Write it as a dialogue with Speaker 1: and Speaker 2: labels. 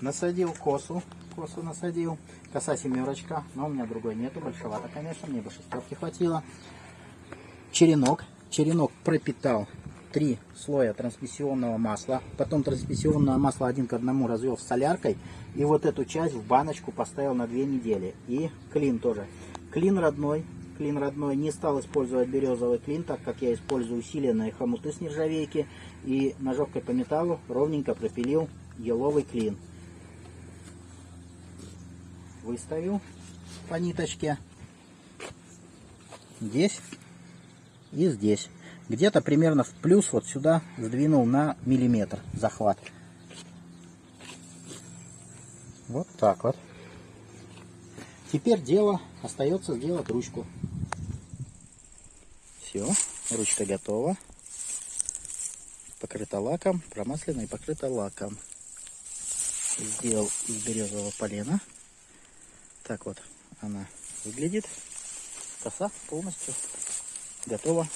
Speaker 1: Насадил косу, косу насадил. Коса семерочка, но у меня другой нету, большевато, конечно, мне бы шестерки хватило. Черенок, черенок пропитал три слоя трансмиссионного масла, потом трансмиссионное масло один к одному развел с соляркой, и вот эту часть в баночку поставил на две недели. И клин тоже. Клин родной, клин родной, не стал использовать березовый клин, так как я использую усиленные хомуты с нержавейки, и ножовкой по металлу ровненько пропилил еловый клин. Выставил по ниточке здесь и здесь. Где-то примерно в плюс вот сюда сдвинул на миллиметр захват. Вот так вот. Теперь дело остается сделать ручку. Все, ручка готова. Покрыта лаком, промаслена и покрыта лаком. Сделал из березового полена. Так вот она выглядит. Коса полностью готова